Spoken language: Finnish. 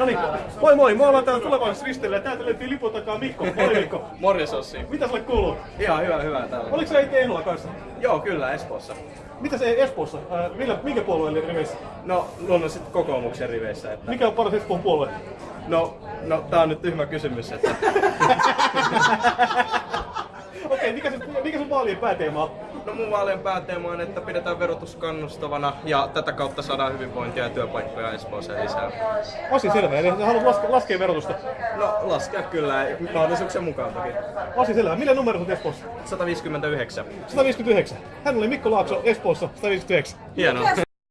No niin, moi moi, me ollaan täällä tulevaisuudessa ristillä ja täältä löytyy lipun takaa Mikko. Moi Mikko. Morjes Ossi. Mitä sulle kuuluu? Ihan hyvä, hyvä täällä. Oliko se Eike Ehdolla kanssa? Joo, kyllä Espoossa. Mitä se Espoossa? Äh, millä, minkä puolueen riveissä? No, luonnollisesti kokoomuksen riveissä. Että... Mikä on paras Espoon puolue? No, no, tää on nyt tyhmä kysymys, että... Okei, mikä, se, mikä sun vaalien pääteema on? No mun vaalien pääteema on, että pidetään verotus kannustavana ja tätä kautta saadaan hyvinvointia ja työpaikkoja Espooseen lisää. Asia selvä, eli sä haluat laske, laskea verotusta. No, laskea kyllä, mahdollisuuksien mukaan toki. Asia selvä. Millä numero on Espoossa? 159. 159. Hän oli Mikko Laakso Espoossa 159. Hienoa.